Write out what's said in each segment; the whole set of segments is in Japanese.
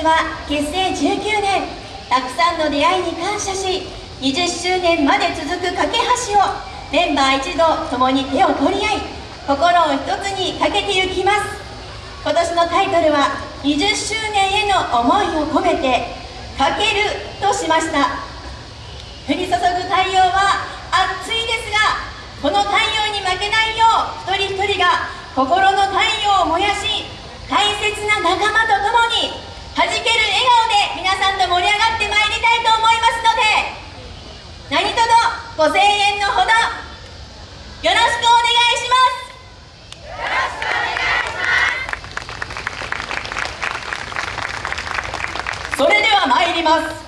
ちは結成19年たくさんの出会いに感謝し20周年まで続く架け橋をメンバー一同共に手を取り合い心を一つにかけてゆきます。今年のタイトルは20周年への思いを込めて「かける」としました。降り注ぐ太陽は暑いですがこの太陽に負けないよう一人一人が心の太陽を燃やし大切な仲間と共に弾ける笑顔で皆さんと盛り上がってまいりたいと思いますので何卒ご声援のほどよろしくお願いします。よろしくお願いします。それでは参ります。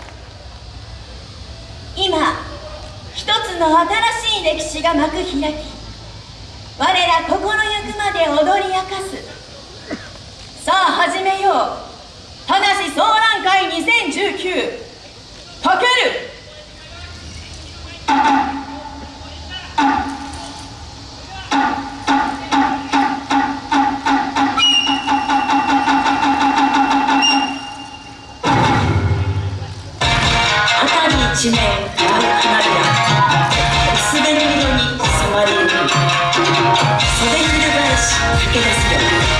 今一つの新しい歴史が幕開き。我ら心ゆくまで踊り明かす。さあ始めよう。ただし総覧会2019かける。辺り一面花火や薄紅色に染まりゆく袖翻し駆け出すよ